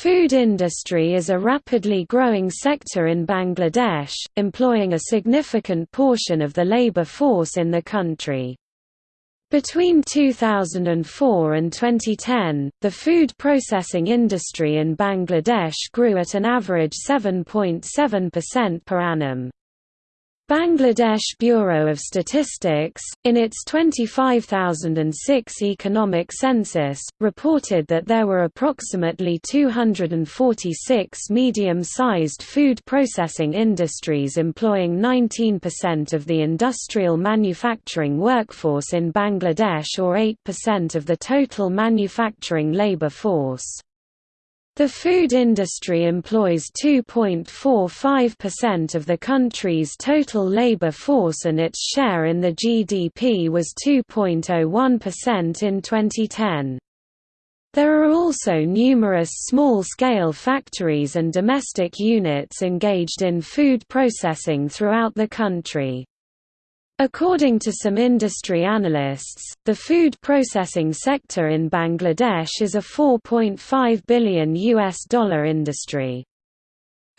food industry is a rapidly growing sector in Bangladesh, employing a significant portion of the labor force in the country. Between 2004 and 2010, the food processing industry in Bangladesh grew at an average 7.7% per annum. Bangladesh Bureau of Statistics, in its 25006 economic census, reported that there were approximately 246 medium-sized food processing industries employing 19% of the industrial manufacturing workforce in Bangladesh or 8% of the total manufacturing labor force. The food industry employs 2.45% of the country's total labor force and its share in the GDP was 2.01% in 2010. There are also numerous small-scale factories and domestic units engaged in food processing throughout the country. According to some industry analysts, the food processing sector in Bangladesh is a 4.5 billion US dollar industry.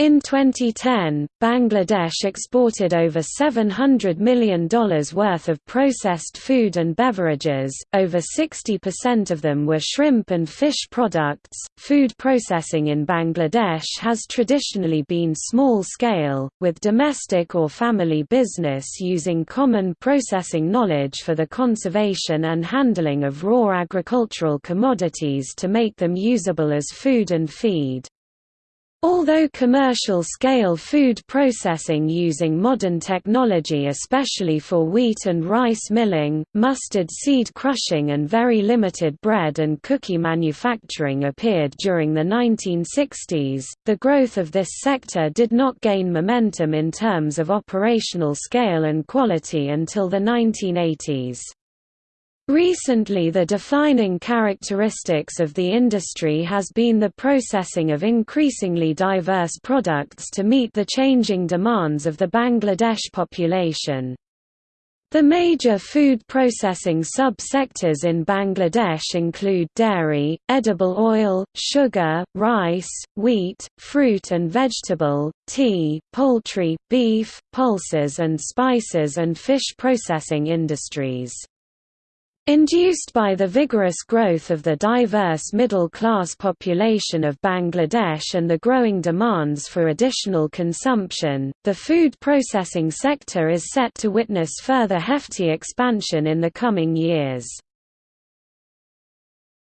In 2010, Bangladesh exported over $700 million worth of processed food and beverages, over 60% of them were shrimp and fish products. Food processing in Bangladesh has traditionally been small scale, with domestic or family business using common processing knowledge for the conservation and handling of raw agricultural commodities to make them usable as food and feed. Although commercial-scale food processing using modern technology especially for wheat and rice milling, mustard seed crushing and very limited bread and cookie manufacturing appeared during the 1960s, the growth of this sector did not gain momentum in terms of operational scale and quality until the 1980s. Recently the defining characteristics of the industry has been the processing of increasingly diverse products to meet the changing demands of the Bangladesh population. The major food processing sub-sectors in Bangladesh include dairy, edible oil, sugar, rice, wheat, fruit and vegetable, tea, poultry, beef, pulses and spices and fish processing industries. Induced by the vigorous growth of the diverse middle-class population of Bangladesh and the growing demands for additional consumption, the food processing sector is set to witness further hefty expansion in the coming years.